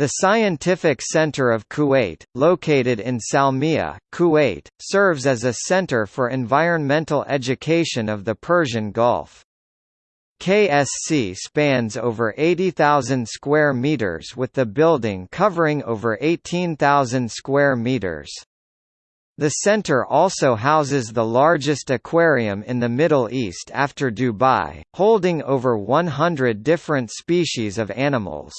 The Scientific Center of Kuwait, located in Salmiya, Kuwait, serves as a center for environmental education of the Persian Gulf. KSC spans over 80,000 square meters with the building covering over 18,000 square meters. The center also houses the largest aquarium in the Middle East after Dubai, holding over 100 different species of animals.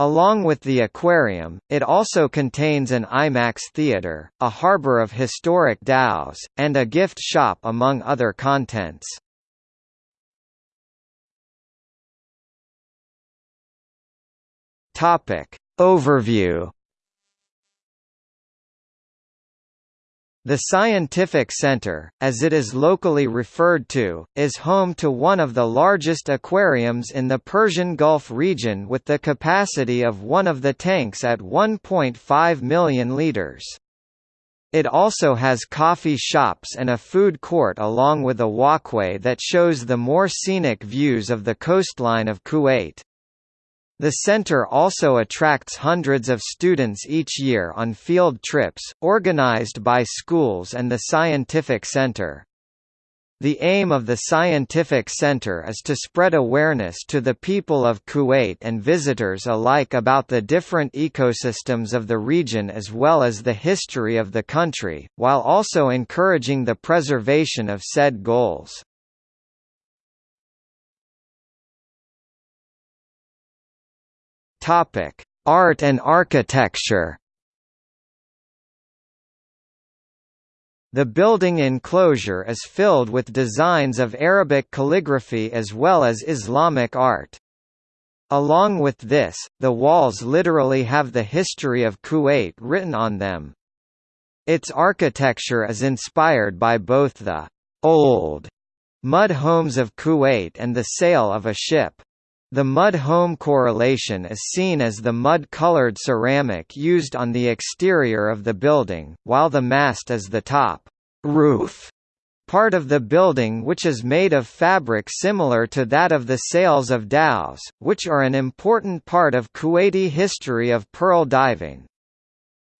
Along with the aquarium, it also contains an IMAX theater, a harbor of historic dhows, and a gift shop among other contents. Topic. Overview The Scientific Center, as it is locally referred to, is home to one of the largest aquariums in the Persian Gulf region with the capacity of one of the tanks at 1.5 million litres. It also has coffee shops and a food court along with a walkway that shows the more scenic views of the coastline of Kuwait. The center also attracts hundreds of students each year on field trips, organized by schools and the Scientific Center. The aim of the Scientific Center is to spread awareness to the people of Kuwait and visitors alike about the different ecosystems of the region as well as the history of the country, while also encouraging the preservation of said goals. Topic: Art and architecture. The building enclosure is filled with designs of Arabic calligraphy as well as Islamic art. Along with this, the walls literally have the history of Kuwait written on them. Its architecture is inspired by both the old mud homes of Kuwait and the sail of a ship. The mud home correlation is seen as the mud-colored ceramic used on the exterior of the building, while the mast is the top roof part of the building which is made of fabric similar to that of the sails of dhows, which are an important part of Kuwaiti history of pearl diving.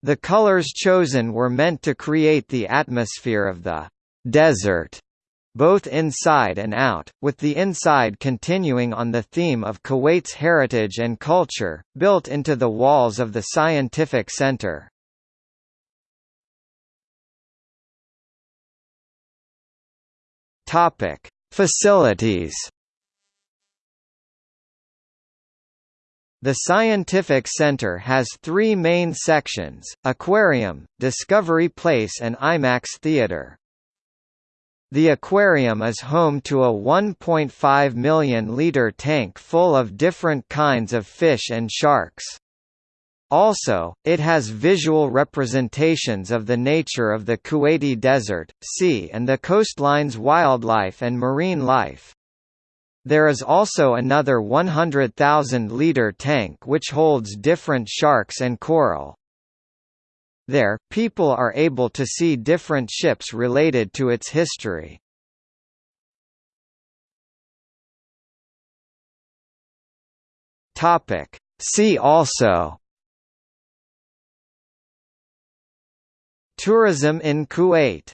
The colors chosen were meant to create the atmosphere of the desert both inside and out, with the inside continuing on the theme of Kuwait's heritage and culture, built into the walls of the scientific center. Topic: Facilities. The Scientific Center has three main sections, Aquarium, Discovery Place and IMAX Theater. The aquarium is home to a 1.5 million litre tank full of different kinds of fish and sharks. Also, it has visual representations of the nature of the Kuwaiti desert, sea and the coastline's wildlife and marine life. There is also another 100,000-litre tank which holds different sharks and coral. There, people are able to see different ships related to its history. Topic. See also Tourism in Kuwait